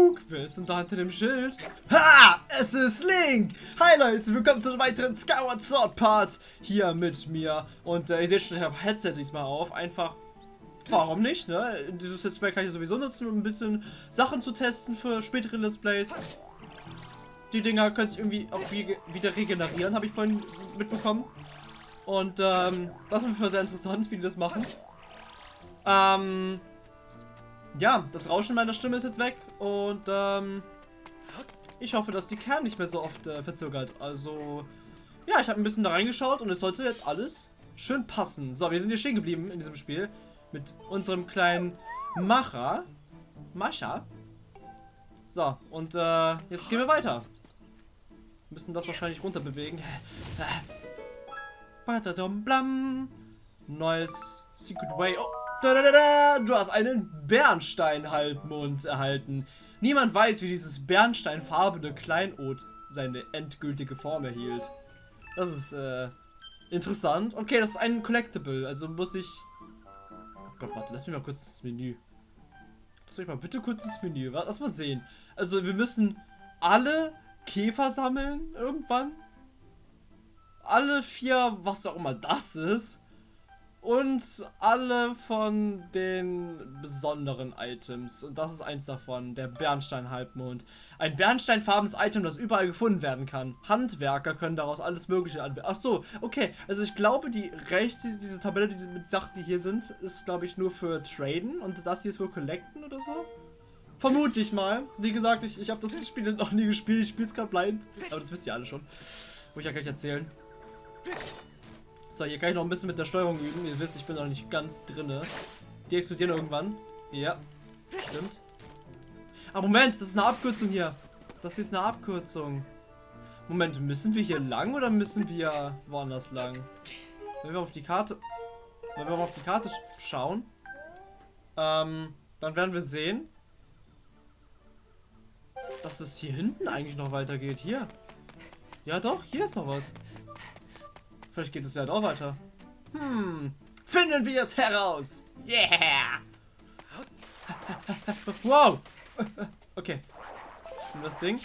Guck, wer ist da hinter dem Schild? Ha! Es ist Link! Hi Leute, willkommen zu einem weiteren Skyward Sword Part hier mit mir. Und äh, ihr seht schon, ich habe Headset diesmal auf. Einfach, warum nicht, ne? Dieses Let's Play kann ich sowieso nutzen, um ein bisschen Sachen zu testen für spätere Let's Plays. Die Dinger können sich irgendwie auch wieder regenerieren, habe ich vorhin mitbekommen. Und ähm, das ist mir sehr interessant, wie die das machen. Ähm, ja, das Rauschen meiner Stimme ist jetzt weg und ähm, ich hoffe, dass die Kern nicht mehr so oft äh, verzögert. Also, ja, ich habe ein bisschen da reingeschaut und es sollte jetzt alles schön passen. So, wir sind hier stehen geblieben in diesem Spiel mit unserem kleinen Macher. Mascha. So, und äh, jetzt gehen wir weiter. Wir müssen das wahrscheinlich runter bewegen. Neues Secret Way. Oh, du hast einen Bernstein-Halbmond erhalten. Niemand weiß, wie dieses bernsteinfarbene Kleinod seine endgültige Form erhielt. Das ist äh, interessant. Okay, das ist ein Collectible, also muss ich... Oh Gott, warte, lass mich mal kurz ins Menü. Lass mich mal bitte kurz ins Menü. Lass mal sehen. Also wir müssen alle Käfer sammeln irgendwann. Alle vier, was auch immer das ist. Und alle von den besonderen Items. Und das ist eins davon, der Bernstein-Halbmond. Ein bernsteinfarbenes Item, das überall gefunden werden kann. Handwerker können daraus alles mögliche anwenden. Ach so, okay. Also ich glaube, die rechts, diese, diese Tabelle die mit Sachen, die hier sind, ist, glaube ich, nur für Traden. Und das hier ist für Collecten oder so. Vermute ich mal. Wie gesagt, ich, ich habe das Spiel noch nie gespielt. Ich spiele es gerade blind. Aber das wisst ihr alle schon. Muss ich ja gleich erzählen. So, hier kann ich noch ein bisschen mit der Steuerung üben. Ihr wisst, ich bin noch nicht ganz drinne. Die explodieren irgendwann. Ja, stimmt. Ah, Moment, das ist eine Abkürzung hier. Das ist eine Abkürzung. Moment, müssen wir hier lang oder müssen wir woanders lang? Wenn wir auf die Karte... Wenn wir auf die Karte schauen, ähm, dann werden wir sehen, dass es hier hinten eigentlich noch weitergeht. Hier. Ja doch, hier ist noch was. Vielleicht geht es ja doch weiter. Hm. Finden wir es heraus. Yeah. wow. Okay. Und das Ding.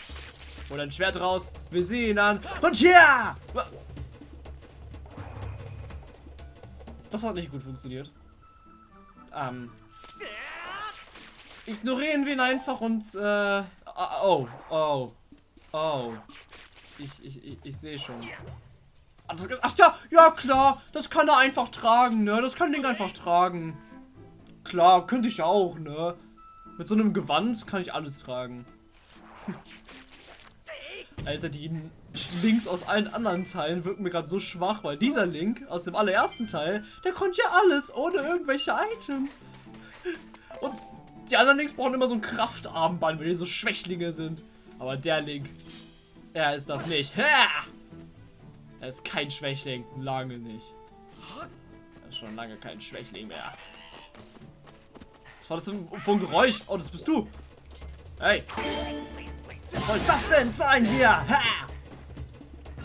Hol ein Schwert raus. Wir sehen ihn an. Und ja. Das hat nicht gut funktioniert. Ähm. Ignorieren wir ihn einfach und äh. Oh, oh. Oh. Ich, ich, ich, ich sehe schon. Ach ja, ja klar, das kann er einfach tragen, ne? Das kann Ding einfach tragen. Klar, könnte ich auch, ne? Mit so einem Gewand kann ich alles tragen. Alter, die Links aus allen anderen Teilen wirken mir gerade so schwach, weil dieser Link aus dem allerersten Teil, der konnte ja alles ohne irgendwelche Items. Und die anderen Links brauchen immer so ein Kraftarmband, weil die so Schwächlinge sind. Aber der Link, er ist das nicht. Ha! Er ist kein Schwächling. Lange nicht. Er ist schon lange kein Schwächling mehr. Was war das denn für ein Geräusch? Oh, das bist du. Hey. Was soll das denn sein hier? Ha!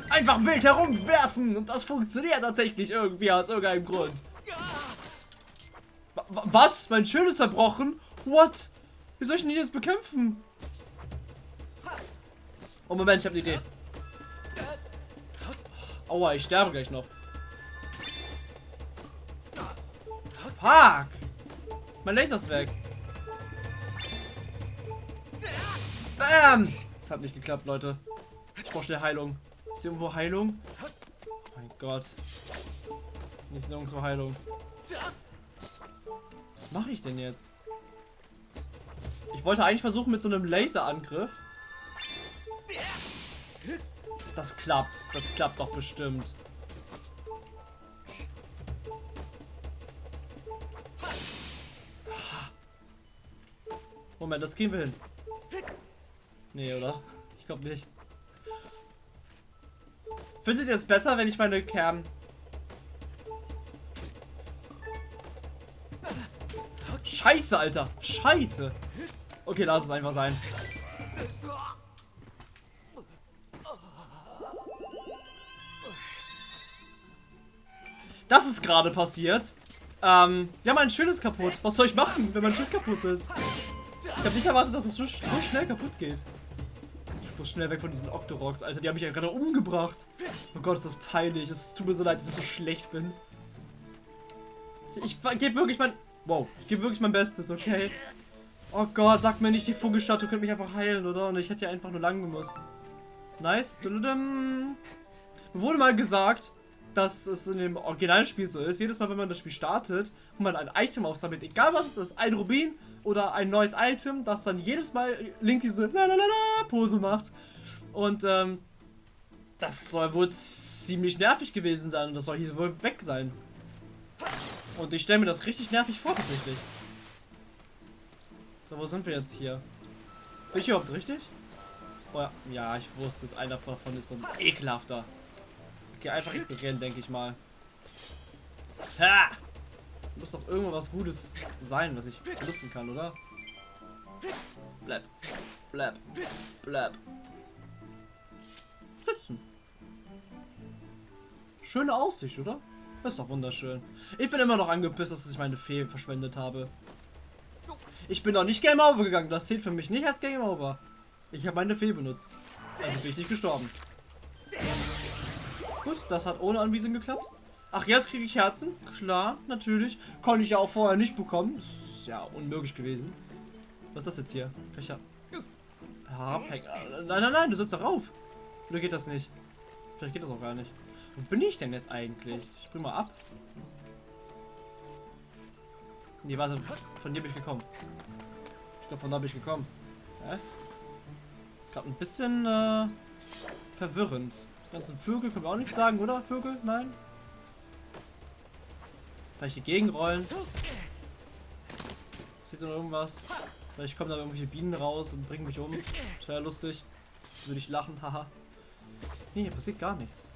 Einfach wild herumwerfen. Und das funktioniert tatsächlich irgendwie aus irgendeinem Grund. Was? Mein Schild ist zerbrochen? What? Wie soll ich denn jetzt bekämpfen? Oh, Moment, ich habe eine Idee. Aua, ich sterbe gleich noch. Fuck! Mein Laser ist weg. Bam! Das hat nicht geklappt, Leute. Ich brauche schnell Heilung. Ist hier irgendwo Heilung? Oh mein Gott. Nicht nirgendwo Heilung. Was mache ich denn jetzt? Ich wollte eigentlich versuchen mit so einem Laserangriff das klappt. Das klappt doch bestimmt. Moment, das gehen wir hin. Nee, oder? Ich glaube nicht. Findet ihr es besser, wenn ich meine Kern... Scheiße, Alter. Scheiße. Okay, lass es einfach sein. Das ist gerade passiert. Ähm, ja, mein Schild ist kaputt. Was soll ich machen, wenn mein Schild kaputt ist? Ich habe nicht erwartet, dass es so, so schnell kaputt geht. Ich muss schnell weg von diesen Octoroks, Alter. Die haben mich ja gerade umgebracht. Oh Gott, ist das peinlich. Es tut mir so leid, dass ich so schlecht bin. Ich, ich gebe wirklich mein... Wow, ich gebe wirklich mein Bestes, okay? Oh Gott, sag mir nicht, die Vogelstatue könnte mich einfach heilen, oder? Und ich hätte ja einfach nur lang gemusst. Nice. Mir wurde mal gesagt, dass es in dem Originalspiel so ist. Jedes Mal, wenn man das Spiel startet und man ein Item aufsammelt, egal was es ist, ein Rubin oder ein neues Item, dass dann jedes Mal Link diese Lalalala Pose macht. Und ähm, das soll wohl ziemlich nervig gewesen sein das soll hier wohl weg sein. Und ich stelle mir das richtig nervig vor, tatsächlich. So, wo sind wir jetzt hier? Bin ich überhaupt richtig? Oh ja, ja, ich wusste es. Einer davon ist so ein ekelhafter. Okay, einfach ignorieren, denke ich mal. Ha! Muss doch irgendwas Gutes sein, was ich benutzen kann, oder? Bleib. Bleib. Bleib. Sitzen. Schöne Aussicht, oder? Das ist doch wunderschön. Ich bin immer noch angepisst, dass ich meine Fee verschwendet habe. Ich bin noch nicht Game Over gegangen. Das zählt für mich nicht als Game Over. Ich habe meine Fee benutzt. Also bin ich nicht gestorben. Gut, das hat ohne Anwiesen geklappt. Ach, jetzt kriege ich Herzen. Klar, natürlich. Konnte ich ja auch vorher nicht bekommen. Ist ja unmöglich gewesen. Was ist das jetzt hier? Ich ja... Abhängen. Nein, nein, nein, du sitzt darauf. Oder geht das nicht? Vielleicht geht das auch gar nicht. Wo bin ich denn jetzt eigentlich? Ich bring mal ab. Nee, warte. Von dir bin ich gekommen. Ich glaube, von da bin ich gekommen. Hä? Ist gerade ein bisschen äh, verwirrend. Ganzen Vögel können wir auch nichts sagen, oder? Vögel? Nein? Vielleicht die Gegenrollen. Sieht noch irgendwas? Vielleicht kommen da irgendwelche Bienen raus und bringen mich um. Das wäre lustig. Würde ich lachen, haha. Nee, hier passiert gar nichts.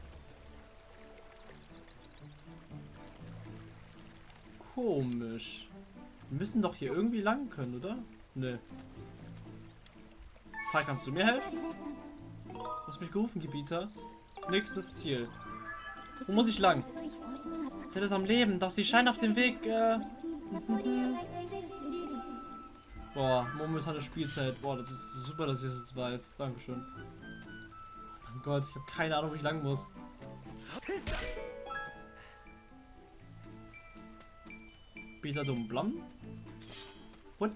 Komisch. Wir müssen doch hier irgendwie lang können, oder? Nö. Fall, kannst du mir helfen? Du hast mich gerufen, Gebieter. Nächstes Ziel. Wo muss ich lang? Zell ist am Leben, doch sie scheint auf dem Weg, äh... Boah, momentane Spielzeit. Boah, das ist super, dass ich das jetzt weiß. Dankeschön. Oh mein Gott, ich habe keine Ahnung, wo ich lang muss. Peter dumm Blam? What?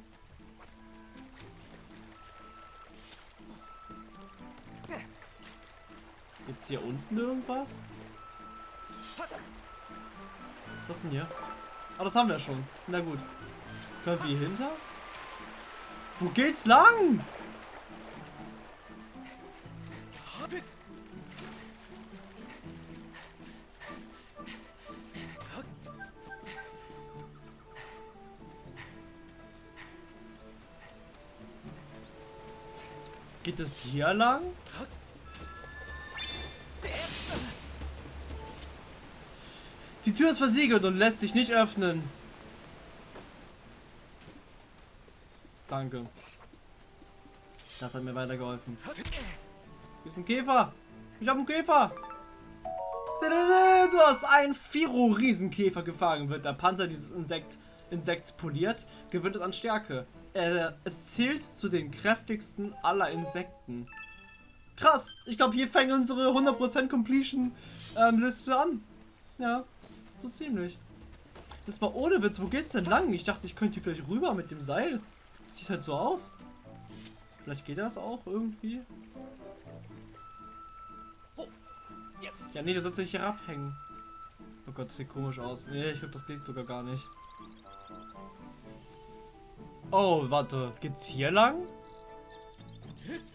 Gibt's hier unten irgendwas? Was ist das denn hier? Ah, das haben wir schon. Na gut. Können wir hier hinter? Wo geht's lang? Geht es hier lang? Tür ist versiegelt und lässt sich nicht öffnen. Danke. Das hat mir weitergeholfen. Hier ist ein Käfer. Ich habe einen Käfer. Du hast einen Firo-Riesenkäfer gefangen. Wird der Panzer dieses Insekt, Insekts poliert, gewinnt es an Stärke. Äh, es zählt zu den kräftigsten aller Insekten. Krass. Ich glaube, hier fängt unsere 100% Completion ähm, Liste an. Ja, so ziemlich. Jetzt mal ohne Witz, wo geht's denn lang? Ich dachte, ich könnte hier vielleicht rüber mit dem Seil. Sieht halt so aus. Vielleicht geht das auch irgendwie. Ja, nee, du sollst nicht herabhängen. Oh Gott, das sieht komisch aus. Nee, ich glaube, das geht sogar gar nicht. Oh, warte. Geht's hier lang?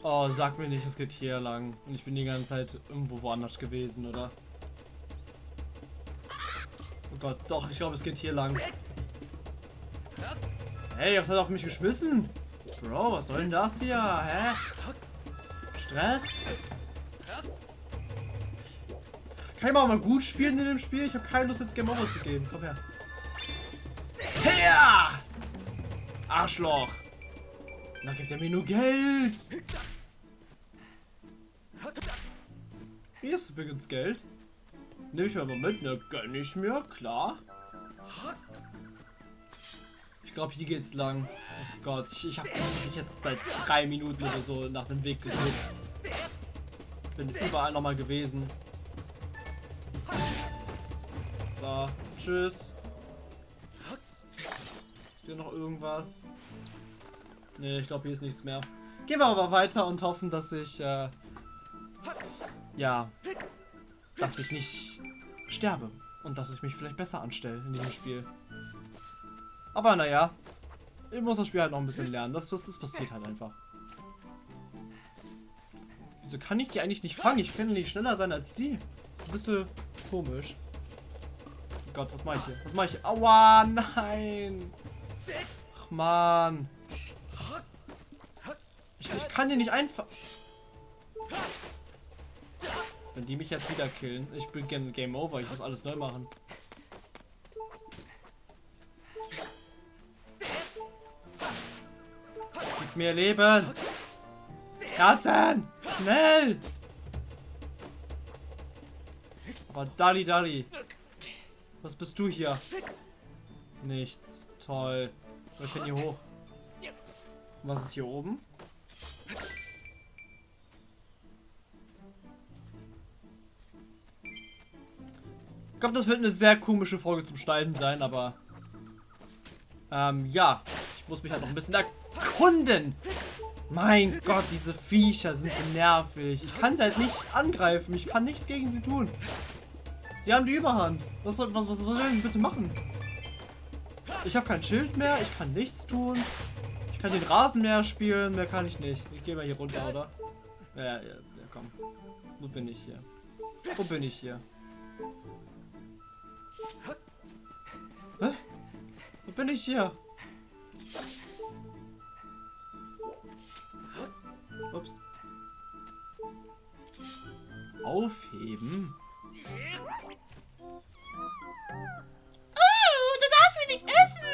Oh, sag mir nicht, es geht hier lang. Und ich bin die ganze Zeit irgendwo woanders gewesen, oder? Gott, doch, ich glaube, es geht hier lang. Hey, was hat auf mich geschmissen? Bro, was soll denn das hier? Hä? Stress? Kann ich mal gut spielen in dem Spiel? Ich habe keine Lust, jetzt Game Over zu geben. Komm her. Her! Arschloch! Da gibt er mir nur Geld! Hier ist übrigens Geld. Nehme ich mir mal mit, ne? Gönn ich mir, klar. Ich glaube, hier geht's lang. Oh Gott, ich, ich habe mich jetzt seit drei Minuten oder so nach dem Weg geguckt. Bin überall nochmal gewesen. So, tschüss. Ist hier noch irgendwas? Ne, ich glaube, hier ist nichts mehr. Gehen wir aber weiter und hoffen, dass ich, äh, ja, dass ich nicht sterbe. Und dass ich mich vielleicht besser anstelle in diesem Spiel. Aber naja, ich muss das Spiel halt noch ein bisschen lernen. Das, das, das passiert halt einfach. Wieso kann ich die eigentlich nicht fangen? Ich kann nicht schneller sein als die. Ist ein bisschen komisch. Oh Gott, was mache ich hier? Was mache ich hier? Aua, nein. Ach, man. Ich, ich kann die nicht einfach... Wenn die mich jetzt wieder killen, ich bin Game Over, ich muss alles neu machen. Gib mir Leben! Herzen! Schnell! Aber Dali Dali. Was bist du hier? Nichts. Toll. Ich bin hier hoch. Was ist hier oben? Glaube, das wird eine sehr komische Folge zum Schneiden sein, aber... Ähm, ja. Ich muss mich halt noch ein bisschen erkunden. Mein Gott, diese Viecher sind so nervig. Ich kann sie halt nicht angreifen. Ich kann nichts gegen sie tun. Sie haben die Überhand. Was soll, was, was soll ich bitte machen? Ich habe kein Schild mehr. Ich kann nichts tun. Ich kann den Rasenmäher spielen. Mehr kann ich nicht. Ich gehe mal hier runter, oder? Ja, ja, ja, komm. Wo bin ich hier? Wo bin ich hier? Hä? Wo bin ich hier? Ups. Aufheben? Oh, du darfst mich nicht essen.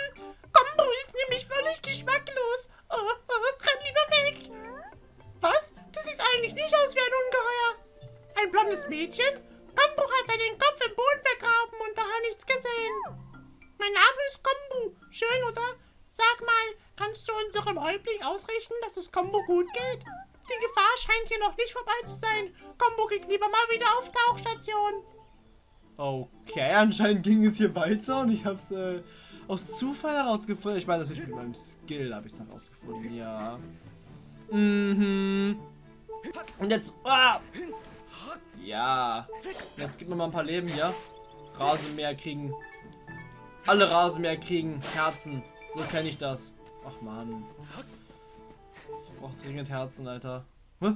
Kombo ist nämlich völlig geschmacklos. Oh, oh, renn lieber weg. Was? Du siehst eigentlich nicht aus wie ein Ungeheuer. Ein blondes Mädchen? Kombo hat seinen Kopf im Boden vergraben und daher nichts gesehen. Mein Name ist Kombo. Schön, oder? Sag mal, kannst du unserem Häuptling ausrichten, dass es Kombo gut geht? Die Gefahr scheint hier noch nicht vorbei zu sein. Kombo geht lieber mal wieder auf Tauchstation. Okay, anscheinend ging es hier weiter und ich habe es äh, aus Zufall herausgefunden. Ich meine natürlich mit meinem Skill habe ich es herausgefunden, ja. Mhm. Und jetzt... Ah! Ja. Jetzt gibt mir mal ein paar Leben hier. Rasenmäher kriegen. Alle Rasenmäher kriegen Herzen. So kenne ich das. Ach man. Ich brauche dringend Herzen, Alter. Hä?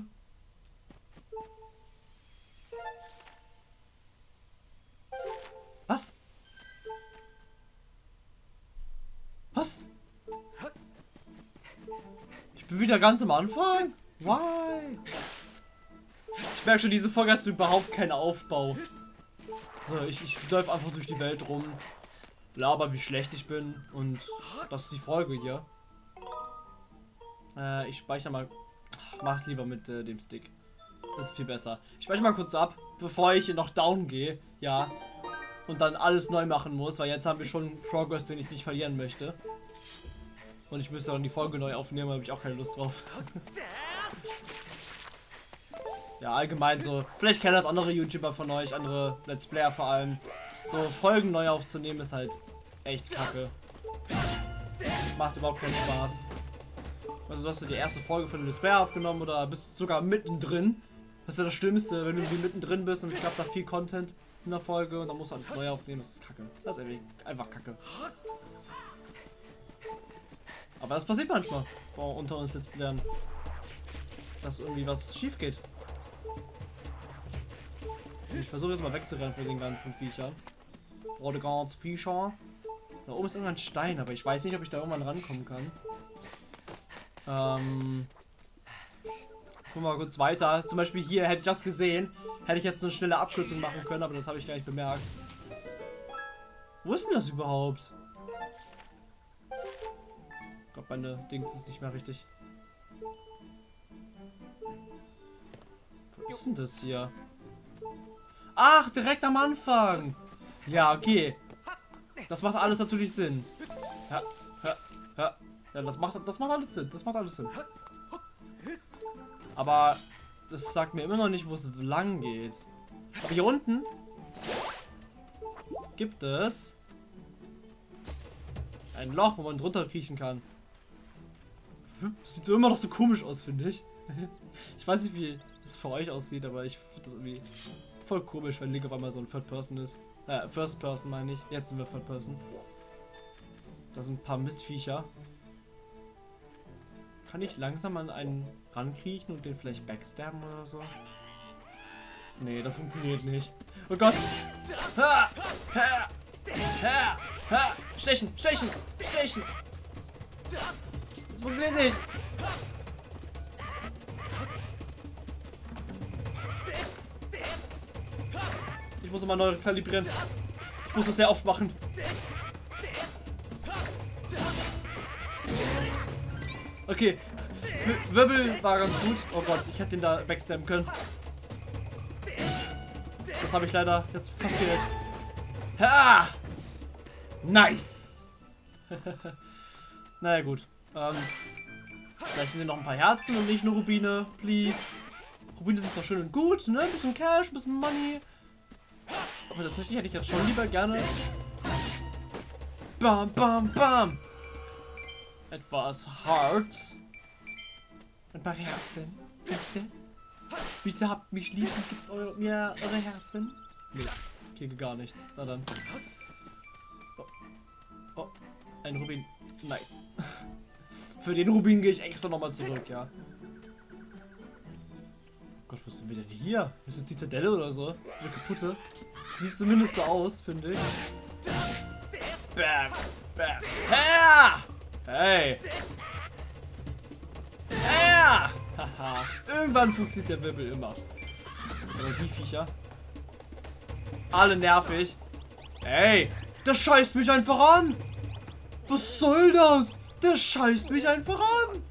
Was? Was? Ich bin wieder ganz am Anfang? Why? Ich merke schon, diese Folge hat überhaupt keinen Aufbau. So, ich, ich läufe einfach durch die Welt rum, laber, wie schlecht ich bin und das ist die Folge hier. Äh, ich speichere mal. Mach's lieber mit äh, dem Stick. Das ist viel besser. Ich speichere mal kurz ab, bevor ich noch down gehe. Ja. Und dann alles neu machen muss, weil jetzt haben wir schon Progress, den ich nicht verlieren möchte. Und ich müsste dann die Folge neu aufnehmen, habe ich auch keine Lust drauf. ja, allgemein so. Vielleicht kennen das andere YouTuber von euch, andere Let's Player vor allem. So Folgen neu aufzunehmen ist halt echt kacke. Macht überhaupt keinen Spaß. Also hast du die erste Folge von Play aufgenommen oder bist du sogar mittendrin. Das ist ja das Schlimmste, wenn du mittendrin bist und es gab da viel Content in der Folge und dann musst du alles neu aufnehmen. Das ist kacke. Das ist einfach kacke. Aber das passiert manchmal Boah, unter uns jetzt lernen. Dass irgendwie was schief geht. Ich versuche jetzt mal wegzurennen von den ganzen Viechern. Ganzen Viecher. Da oben ist irgendein Stein, aber ich weiß nicht, ob ich da irgendwann rankommen kann. Ähm. Gucken wir mal kurz weiter. Zum Beispiel hier hätte ich das gesehen. Hätte ich jetzt so eine schnelle Abkürzung machen können, aber das habe ich gar nicht bemerkt. Wo ist denn das überhaupt? Glaube, meine Dings ist nicht mehr richtig. Wo ist denn das hier? Ach, direkt am Anfang. Ja, okay. Das macht alles natürlich Sinn. Ja, ja, Ja, das macht, das macht alles Sinn. Das macht alles Sinn. Aber das sagt mir immer noch nicht, wo es lang geht. Aber hier unten gibt es ein Loch, wo man drunter kriechen kann. Das sieht so immer noch so komisch aus, finde ich. Ich weiß nicht, wie es für euch aussieht, aber ich finde das irgendwie voll komisch, wenn Link auf einmal so ein Third Person ist. Äh, First Person meine ich. Jetzt sind wir Third Person. Da sind ein paar Mistviecher. Kann ich langsam an einen rankriechen und den vielleicht backstabben oder so? Nee, das funktioniert nicht. Oh Gott! Stechen! Stechen! Stechen! Das funktioniert nicht! Ich muss immer neu kalibrieren. Ich muss das sehr oft machen. Okay. Wirbel war ganz gut. Oh Gott, ich hätte den da backstabben können. Das habe ich leider jetzt verfehlt. Ha! Nice! naja, gut. Ähm, vielleicht sind hier noch ein paar Herzen und nicht nur Rubine, please. Rubine sind zwar schön und gut, ne? Ein bisschen Cash, ein bisschen Money. Aber tatsächlich hätte ich jetzt schon lieber gerne. Bam, bam, bam! Etwas Hearts. Ein paar Herzen. Bitte. Bitte habt mich lieb und gebt eure, mir eure Herzen. Nee, geht gar nichts. Na dann. Oh. oh, ein Rubin. Nice. Für den Rubin gehe ich extra nochmal zurück, ja. Gott, was sind wir denn hier? Ist eine Zitadelle oder so? Das ist eine kaputte. Sieht zumindest so aus, finde ich. Bam, bam. Ja! Hey! Ja! Haha. Irgendwann funktioniert der Wirbel immer. Jetzt aber die Viecher. Alle nervig. Ey! Das scheißt mich einfach an! Was soll das? Das scheißt mich einfach an!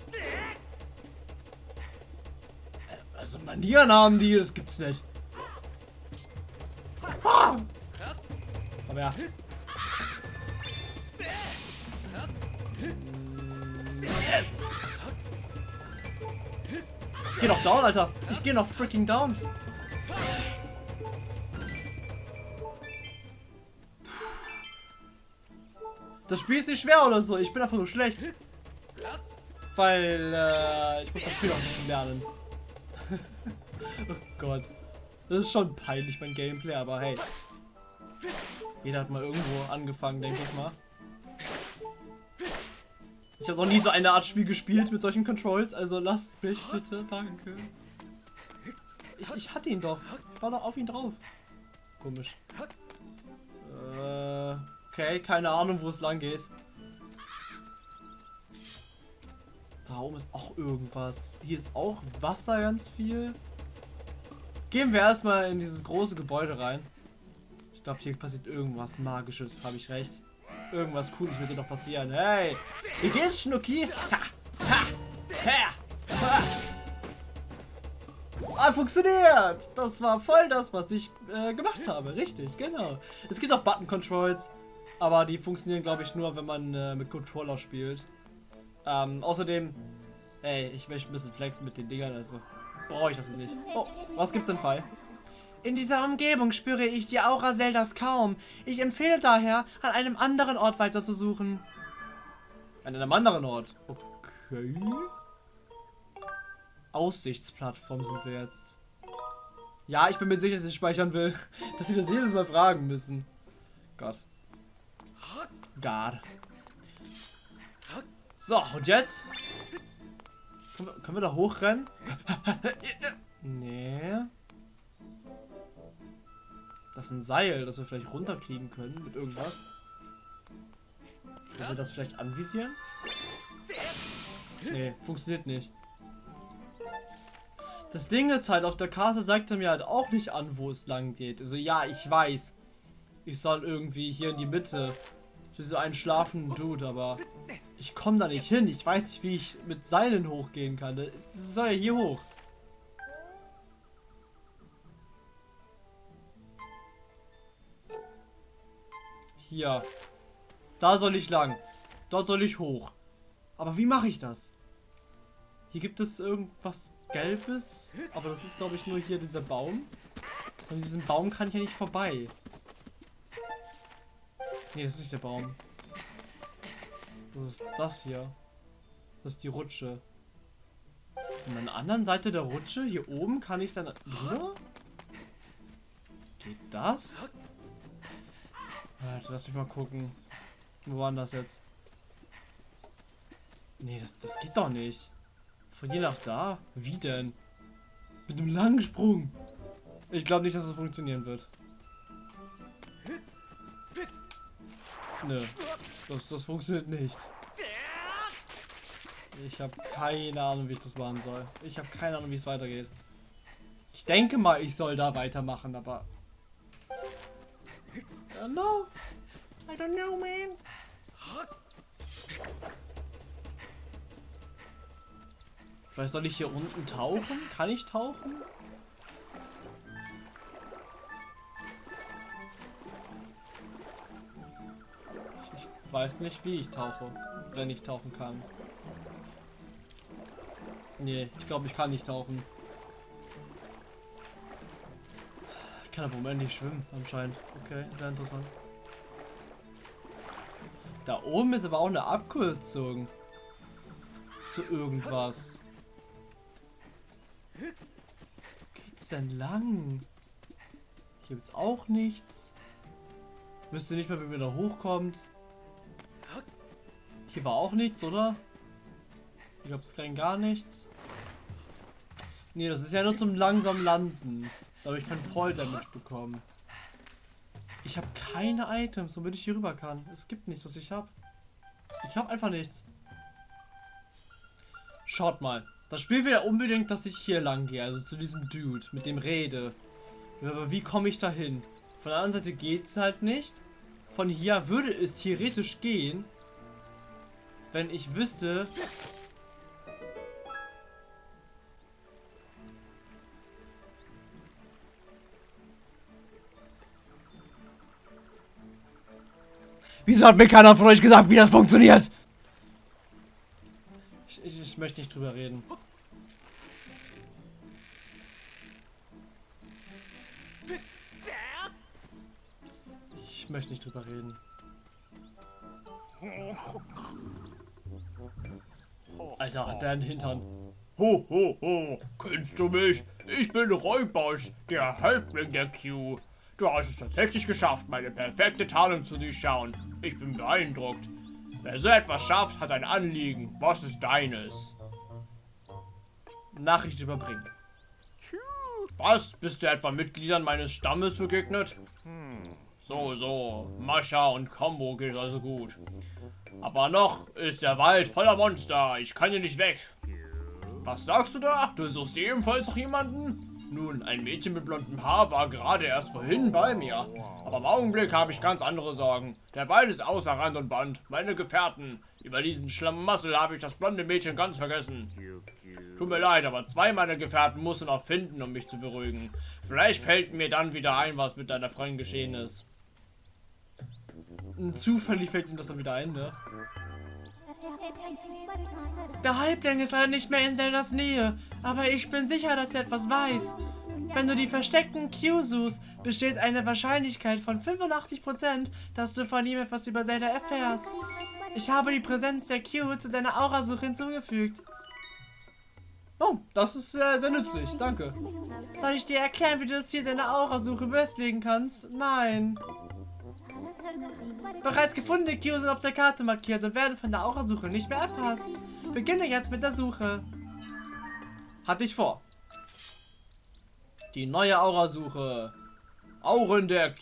Also Manieren haben die, das gibt's nicht. Aber ja. Ich geh noch down, Alter. Ich geh noch freaking down. Das Spiel ist nicht schwer oder so. Ich bin einfach nur schlecht. Weil äh, ich muss das Spiel auch ein bisschen lernen. Oh Gott. Das ist schon peinlich, mein Gameplay, aber hey. Jeder hat mal irgendwo angefangen, denke ich mal. Ich habe noch nie so eine Art Spiel gespielt mit solchen Controls, also lasst mich bitte, danke. Ich, ich hatte ihn doch. Ich war doch auf ihn drauf. Komisch. Äh, okay, keine Ahnung, wo es lang geht. Da oben ist auch irgendwas. Hier ist auch Wasser ganz viel. Gehen wir erstmal in dieses große Gebäude rein. Ich glaube, hier passiert irgendwas Magisches, habe ich recht. Irgendwas Cooles wird hier noch passieren. Hey, wie geht's, Schnucki? Ha, ha, ha, ha. Ah, funktioniert! Das war voll das, was ich äh, gemacht habe. Richtig, genau. Es gibt auch Button-Controls, aber die funktionieren, glaube ich, nur, wenn man äh, mit Controller spielt. Ähm, außerdem, ey, ich möchte ein bisschen flexen mit den Dingern, also brauche ich das nicht. Oh, was gibt's denn, Fall? In dieser Umgebung spüre ich die Aura Zeldas kaum. Ich empfehle daher, an einem anderen Ort weiterzusuchen. An einem anderen Ort? Okay. Aussichtsplattform sind wir jetzt. Ja, ich bin mir sicher, dass ich speichern will. Dass sie das jedes Mal fragen müssen. Gott. God. So, und jetzt? Können wir, können wir da hochrennen? nee. Das ist ein Seil, das wir vielleicht runterkriegen können mit irgendwas. Können wir das vielleicht anvisieren? Nee, funktioniert nicht. Das Ding ist halt, auf der Karte sagt er mir halt auch nicht an, wo es lang geht. Also ja, ich weiß. Ich soll irgendwie hier in die Mitte. Für so einen schlafenden Dude, aber ich komme da nicht hin. Ich weiß nicht, wie ich mit Seilen hochgehen kann. Das soll ja hier hoch. Hier. Da soll ich lang. Dort soll ich hoch. Aber wie mache ich das? Hier gibt es irgendwas Gelbes. Aber das ist, glaube ich, nur hier dieser Baum. Und diesen Baum kann ich ja nicht vorbei. Nee, das ist nicht der Baum. Das ist das hier. Das ist die Rutsche. Von der anderen Seite der Rutsche, hier oben, kann ich dann... Drüber? Geht das? Warte, lass mich mal gucken. Wo war das jetzt? Nee, das, das geht doch nicht. Von hier nach da? Wie denn? Mit einem langen Sprung. Ich glaube nicht, dass das funktionieren wird. Nö. Das, das funktioniert nicht. Ich habe keine Ahnung, wie ich das machen soll. Ich habe keine Ahnung, wie es weitergeht. Ich denke mal, ich soll da weitermachen, aber... I don't know. I don't know, man. Vielleicht soll ich hier unten tauchen? Kann ich tauchen? Weiß nicht, wie ich tauche, wenn ich tauchen kann. Nee, ich glaube, ich kann nicht tauchen. Ich kann aber im Moment nicht schwimmen, anscheinend. Okay, sehr interessant. Da oben ist aber auch eine Abkürzung. Zu irgendwas. Wo geht's denn lang? Hier gibt's auch nichts. Wüsste nicht mehr, wie man da hochkommt. Hier war auch nichts, oder? Hier gab es kein gar nichts. Nee, das ist ja nur zum langsam Landen. Da habe ich keinen Fall Damage bekommen. Ich habe keine Items, womit ich hier rüber kann. Es gibt nichts, was ich habe. Ich habe einfach nichts. Schaut mal. Das Spiel will ja unbedingt, dass ich hier lang gehe. Also zu diesem Dude, mit dem rede. Aber wie komme ich da hin? Von der anderen Seite geht es halt nicht. Von hier würde es theoretisch gehen. Wenn ich wüsste, Wieso hat mir keiner von euch gesagt, wie das funktioniert? Ich, ich, ich möchte nicht drüber reden. Ich möchte nicht drüber reden. Alter, hat der einen Hintern. Ho, ho, ho. Kennst du mich? Ich bin Räubers, der Häuptling der Q. Du hast es tatsächlich geschafft, meine perfekte Tarnung zu durchschauen. Ich bin beeindruckt. Wer so etwas schafft, hat ein Anliegen. Was ist deines? Nachricht überbringen. Was? Bist du etwa Mitgliedern meines Stammes begegnet? Hm. So, so. Mascha und Combo geht also gut. Aber noch ist der Wald voller Monster. Ich kann hier nicht weg. Was sagst du da? Du suchst ebenfalls noch jemanden? Nun, ein Mädchen mit blondem Haar war gerade erst vorhin bei mir. Aber im Augenblick habe ich ganz andere Sorgen. Der Wald ist außer Rand und Band. Meine Gefährten. Über diesen Schlamassel habe ich das blonde Mädchen ganz vergessen. Tut mir leid, aber zwei meiner Gefährten musst du noch finden, um mich zu beruhigen. Vielleicht fällt mir dann wieder ein, was mit deiner Freundin geschehen ist. Zufällig fällt ihm das dann wieder ein, ne? Der Halbling ist leider nicht mehr in Zeldas Nähe, aber ich bin sicher, dass er etwas weiß. Wenn du die versteckten Q suchst, besteht eine Wahrscheinlichkeit von 85%, dass du von ihm etwas über Zelda erfährst. Ich habe die Präsenz der Q zu deiner Aurasuche hinzugefügt. Oh, das ist äh, sehr nützlich, danke. Soll ich dir erklären, wie du das hier deine Aurasuche festlegen kannst? Nein. Bereits gefundene Cues sind auf der Karte markiert und werden von der Aurasuche nicht mehr erfasst. Beginne jetzt mit der Suche. Hatte ich vor. Die neue Aurasuche. Auren der Q.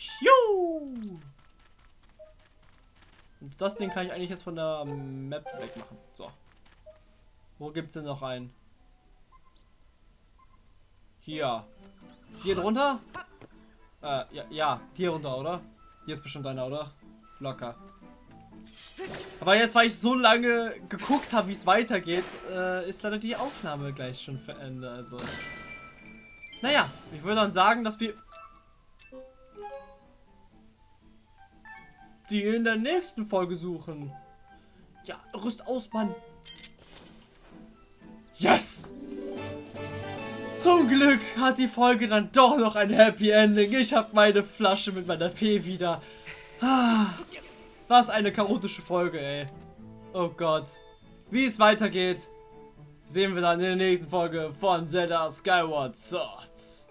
Und das Ding kann ich eigentlich jetzt von der Map wegmachen. So. Wo gibt es denn noch einen? Hier. Hier drunter? Äh, ja, ja, hier runter, oder? Hier ist bestimmt einer, oder? Locker. Aber jetzt, weil ich so lange geguckt habe, wie es weitergeht, äh, ist leider die Aufnahme gleich schon Ende. Also. Naja, ich würde dann sagen, dass wir die in der nächsten Folge suchen. Ja, rüst aus, Mann. Yes! Zum Glück hat die Folge dann doch noch ein Happy Ending. Ich habe meine Flasche mit meiner Fee wieder. Ah, was eine chaotische Folge, ey. Oh Gott. Wie es weitergeht, sehen wir dann in der nächsten Folge von Zelda Skyward Sword.